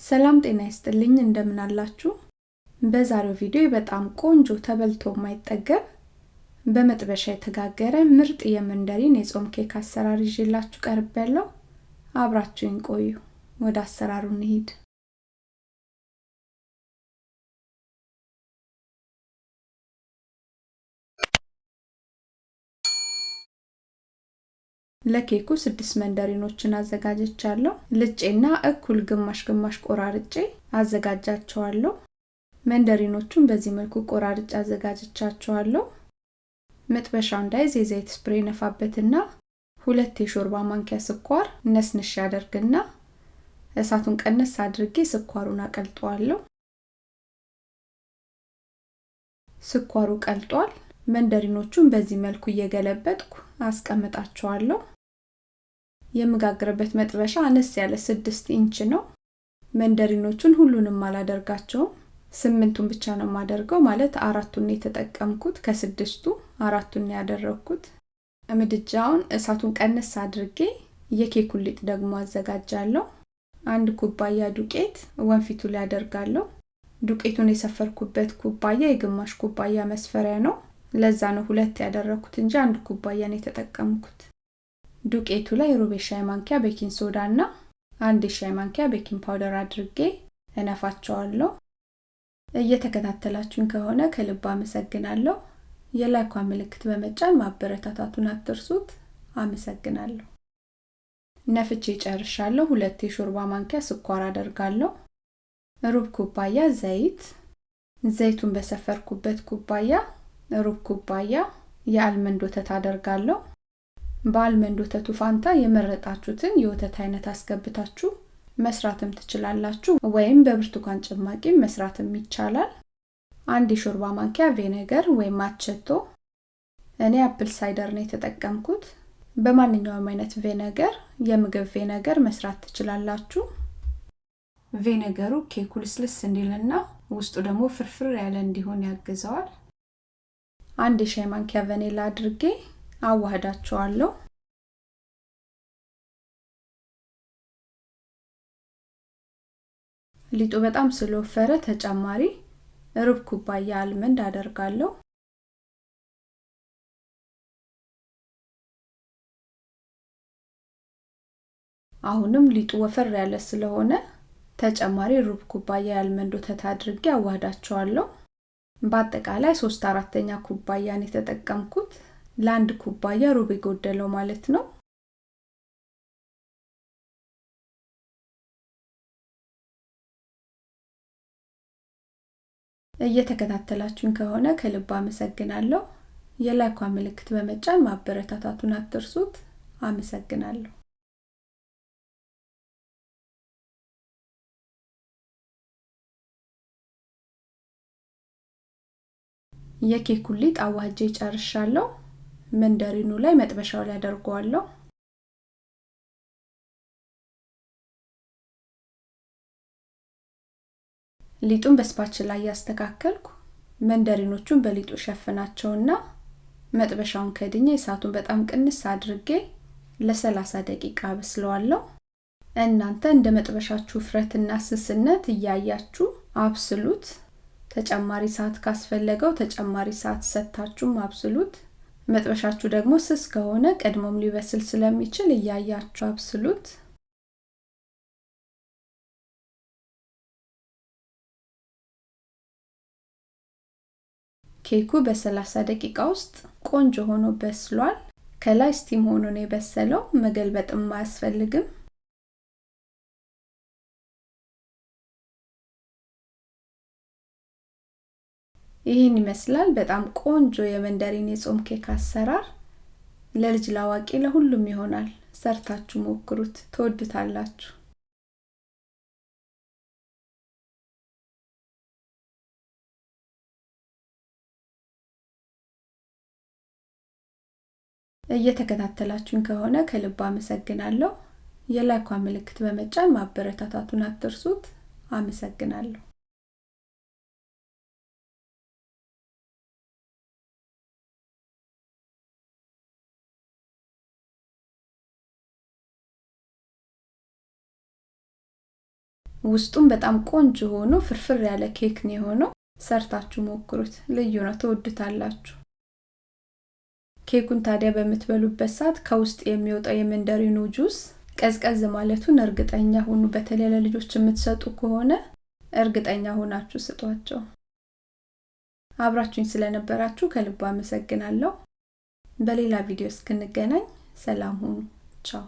ሰላም ጤና ይስጥልኝ እንደምን አላችሁ? በዛሬው ቪዲዮ በጣም ቆንጆ ተበልቶ የማይጠገብ በመጥበሻ የተጋገረ ምርጥ የመንደሪን የጾም ኬክ አሰራር ይዤላችሁ ቀርብ ያለው አብራችሁኝ ቆዩ። ወደ አሰራሩ እንሂድ። ለኬኩ ስድስት መንደሪኖችን አዘጋጅቻለሁ። ልጬና እኩል ግማሽ ግማሽ ቆራርጬ አዘጋጃቸዋለሁ። መንደሪኖቹን በዚህ መልኩ ቆራርጬ አዘጋጅቻቸዋለሁ። መጥበሻው እንዳይዝ የዘይት ስፕሬ ነፋበትና ሁለት የሾርባ ማንኪያ ስኳር ነስንሽ አደርግና እሳቱን ቀነስ አድርጌ ስኳሩን አቀልጠዋለሁ። ስኳሩ ቀልጧል። መንደሪኖቹን በዚህ መልኩ እየገለበጥኩ አስቀምጣቸዋለሁ። የምጋግርበት መጥበሻ አነስ ያለ ስድስት ኢንች ነው። መንደሪኖቹን ሁሉንም አላደርጋቸውም፣ ስምንቱን ብቻ ነው የማደርገው። ማለት አራቱን የተጠቀምኩት ከስድስቱ አራቱን ያደረግኩት። ምድጃውን እሳቱን ቀነስ አድርጌ የኬኩን ሊጥ ደግሞ አዘጋጃለሁ። አንድ ኩባያ ዱቄት ወንፊቱ ላይ አደርጋለሁ። ዱቄቱን የሰፈርኩበት ኩባያ የግማሽ ኩባያ መስፈሪያ ነው። ለዛ ነው ሁለት ያደረኩት እንጂ አንድ ኩባያ ነው የተጠቀምኩት። ዱቄቱ ላይ ሩብ የሻይ ማንኪያ baking soda እና አንድ የሻይ ማንኪያ baking powder አድርጌ እነፋቸዋለሁ። እየተከታተላችሁን ከሆነ ከልብ አመሰግናለሁ። የ like ኳ ምልክት በመጫን ማበረታታቱን አትርሱት። አመሰግናለሁ። ነፍቼ ጨርሻለሁ። ሁለት የሾርባ ማንኪያ ስኳር አደርጋለሁ። ሩብ ኩባያ ዘይት፣ ዘይቱን በሰፈርኩበት ኩባያ ሩብ ኩባያ የ almond ወተት አደርጋለሁ። በ almond ወተቱ ፋንታ የመረጣችሁትን የወተት አይነት አስገብታችሁ መስራትም ትችላላችሁ፣ ወይም በብርቱካን ጭማቂ መስራትም ይቻላል። አንድ የሾርባ ማንኪያ vinegar ወይም አቸቶ፣ እኔ apple cider ነው የተጠቀምኩት። በማንኛውም አይነት vinegar የምግብ ቬነገር መስራት ትችላላችሁ። ቬነገሩ ኬኩ ልስልስ እንዲልና ውስጡ ደግሞ ፍርፍር ያለ እንዲሆን ያግዘዋል። አንድ የሻይ ማንኪያ ቫኒላ አድርጌ አዋህዳቸዋለሁ። ሊጡ በጣም ስለወፈረ ተጨማሪ ሩብ ኩባያ አልመንድ አደርጋለሁ። አሁንም ሊጡ ወፈር ያለ ስለሆነ ተጨማሪ ሩብ ኩባያ የአልመንድ ወተት አድርጌ አዋህዳቸዋለሁ። በአጠቃላይ ሶስት አራተኛ ኩባያን የተጠቀምኩት ለአንድ ኩባያ ሩብ የጎደለው ማለት ነው። እየተከታተላችሁን ከሆነ ከልብ አመሰግናለሁ። የላይኳ ምልክት በመጫን ማበረታታቱን አትርሱት። አመሰግናለሁ። የኬኩን ሊጥ አዋጄ ጨርሻለሁ። መንደሪኑ ላይ መጥበሻው ላይ አደርገዋለሁ። ሊጡን በስፓችን ላይ ያስተካከልኩ መንደሪኖቹን በሊጡ ሸፍናቸውና መጥበሻውን ከድኜ እሳቱን በጣም ቅንስ አድርጌ ለሰላሳ ደቂቃ አበስለዋለሁ። እናንተ እንደ መጥበሻችሁ ውፍረትና ስስነት እያያችሁ አብስሉት። ተጨማሪ ሰዓት ካስፈለገው ተጨማሪ ሰዓት ሰታችሁም አብስሉት። መጥበሻችሁ ደግሞ ስስ ከሆነ ቀድሞም ሊበስል ስለሚችል እያያችሁ አብስሉት። ኬኩ በ30 ደቂቃ ውስጥ ቆንጆ ሆኖ በስሏል። ከላይ steam ሆኖ ነው የበሰለው። መገልበጥም አያስፈልግም። ይህን ይመስላል። በጣም ቆንጆ የመንደሪን የጾም ኬክ አሰራር ለልጅ ላዋቂ ለሁሉም ይሆናል። ሰርታችሁ ሞክሩት፣ ትወዱታላችሁ። እየተከታተላችሁን ከሆነ ከልብ አመሰግናለሁ። የላይኳ ምልክት በመጫን ማበረታታቱን አትርሱት። አመሰግናለሁ። ውስጡም በጣም ቆንጆ ሆኖ ፍርፍር ያለ ኬክ ነው የሆነው። ሰርታችሁ ሞክሩት፣ ልዩ ነው፣ ትወዱታላችሁ። ኬኩን ታዲያ በምትበሉበት ሰዓት ከውስጥ የሚወጣው የመንደሪኑ ጁስ ቀዝቀዝ ማለቱን እርግጠኛ ሁኑ። በተለይ ለልጆች የምትሰጡ ከሆነ እርግጠኛ ሆናችሁ ስጧቸው። አብራችሁኝ ስለነበራችሁ ከልብ አመሰግናለሁ። በሌላ ቪዲዮ እስክንገናኝ ሰላም ሁኑ። ቻው